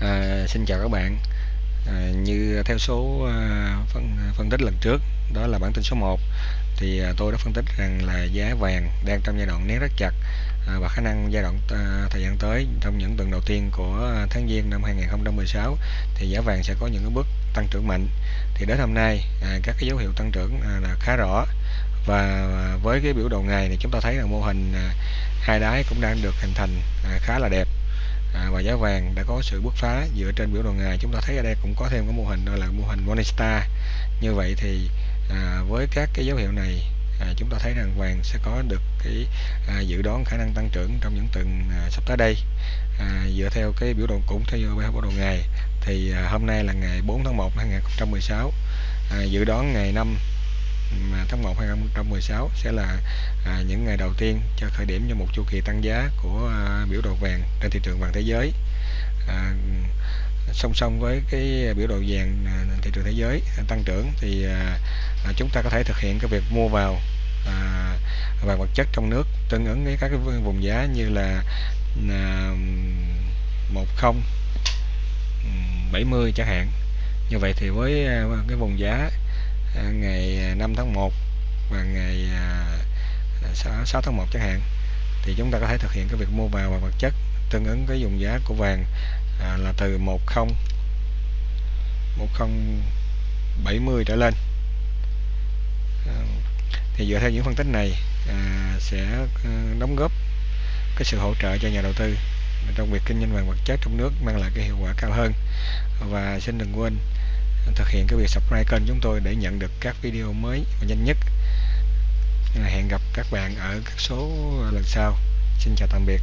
À, xin chào các bạn. À, như theo số à, phân phân tích lần trước đó là bản tin số 1 thì à, tôi đã phân tích rằng là giá vàng đang trong giai đoạn nén rất chặt à, và khả năng giai đoạn à, thời gian tới trong những tuần đầu tiên của tháng giêng năm 2016 thì giá vàng sẽ có những cái bước tăng trưởng mạnh. Thì đến hôm nay à, các cái dấu hiệu tăng trưởng à, là khá rõ. Và với cái biểu đồ ngày thì chúng ta thấy là mô hình à, hai đáy cũng đang được hình thành à, khá là đẹp à, và giá vàng đã có sự bứt phá dựa trên biểu đồ ngày chúng ta thấy ở đây cũng có thêm cái mô hình đó là mô hình Morningstar như vậy thì à, với các cái dấu hiệu này à, chúng ta thấy rằng vàng sẽ có được cái à, dự đoán khả năng tăng trưởng trong những tuần à, sắp tới đây. À, dựa theo cái biểu đồ cũng theo biểu đồ ngày thì à, hôm nay là ngày 4 tháng 1 năm 2016 à, dự đoán ngày 5 tháng 1 2016 sẽ là à, những ngày đầu tiên cho khởi điểm cho một chu kỳ tăng giá của à, biểu đồ vàng trên thị trường vàng thế giới. À, song song với cái biểu đồ vàng à, thị trường thế giới tăng trưởng thì à, à, chúng ta có thể thực hiện cái việc mua vào à, vàng vật chất trong nước tương ứng với các cái vùng giá như là à, 1070 ừ, chẳng hạn. Như vậy thì với à, cái vùng giá À, ngày 5 tháng 1 và ngày à, à, 6 tháng 1 chẳng hạn thì chúng ta có thể thực hiện cái việc mua vào và vật chất tương ứng với dùng giá của vàng à, là từ 10 1070 trở lên. À, thì dựa theo những phân tích này à, sẽ à, đóng góp cái sự hỗ trợ cho nhà đầu tư trong việc kinh doanh vàng vật chất trong nước mang lại cái hiệu quả cao hơn. Và xin đừng quên thực hiện cái việc subscribe kênh chúng tôi để nhận được các video mới và nhanh nhất. Hẹn gặp các bạn ở các số lần sau. Xin chào tạm biệt.